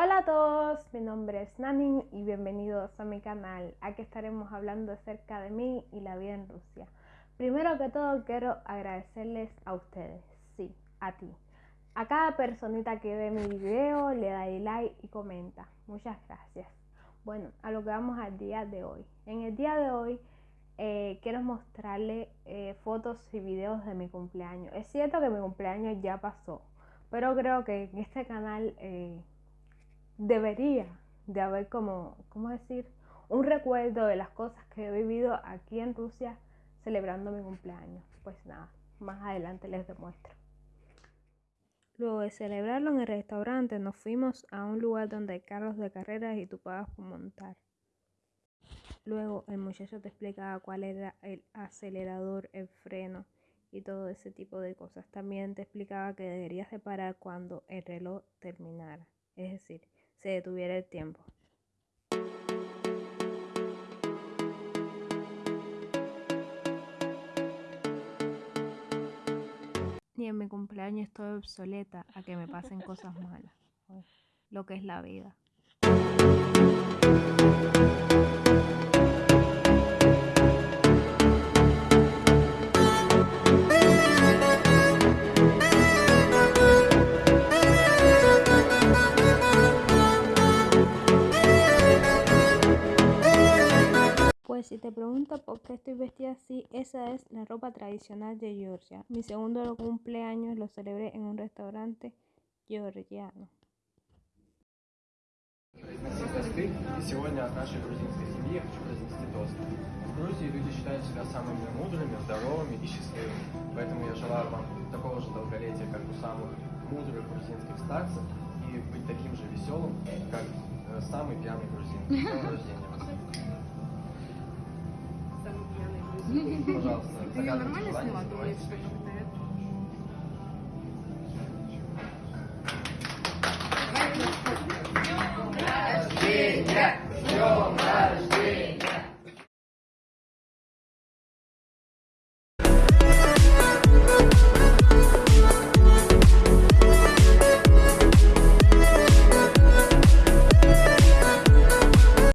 Hola a todos, mi nombre es Nani y bienvenidos a mi canal. Aquí estaremos hablando acerca de mí y la vida en Rusia. Primero que todo quiero agradecerles a ustedes, sí, a ti. A cada personita que ve mi video, le da like y comenta. Muchas gracias. Bueno, a lo que vamos al día de hoy. En el día de hoy eh, quiero mostrarle eh, fotos y videos de mi cumpleaños. Es cierto que mi cumpleaños ya pasó, pero creo que en este canal eh, debería de haber como, ¿cómo decir? Un recuerdo de las cosas que he vivido aquí en Rusia celebrando mi cumpleaños. Pues nada, más adelante les demuestro. Luego de celebrarlo en el restaurante, nos fuimos a un lugar donde hay carros de carreras y tú pagas por montar. Luego el muchacho te explicaba cuál era el acelerador, el freno y todo ese tipo de cosas. También te explicaba que deberías de parar cuando el reloj terminara, es decir, se detuviera el tiempo. Ni en mi cumpleaños estoy obsoleta a que me pasen cosas malas. Lo que es la vida. Si te pregunto por qué estoy vestida así, esa es la ropa tradicional de Georgia. Mi segundo cumpleaños lo celebré en un restaurante georgiano. И сегодня от нашей грузинской семьи я хочу произнести тост. В Грузии люди считают себя самыми мудрыми, здоровыми и счастливыми. Поэтому я желаю вам такого же долголетия, как у самых мудрых грузинских старцев, и быть таким же веселым, как самый пьяный грузин. С днем рождения. Пожалуйста, загадывайте желание, рождения! С днем рождения!